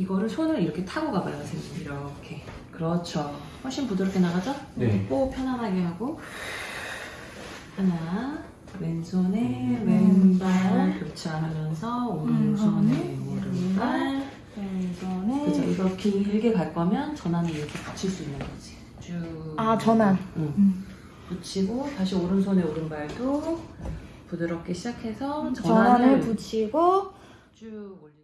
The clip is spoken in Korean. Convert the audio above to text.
이거를 손을 이렇게 타고 가봐요, 선생님. 이렇게. 그렇죠. 훨씬 부드럽게 나가죠? 네. 호 편안하게 하고 하나 왼손에 음. 왼발 네. 교차하면서 오른손에 음, 네. 오른발 왼손에 그죠? 이거 길게 갈 거면 전환을 이렇게 붙일 수 있는 거지. 쭉. 아 전환 응. 음. 붙이고 다시 오른손에 오른발도 부드럽게 시작해서 전환을, 전환을 붙이고 쭉 올려.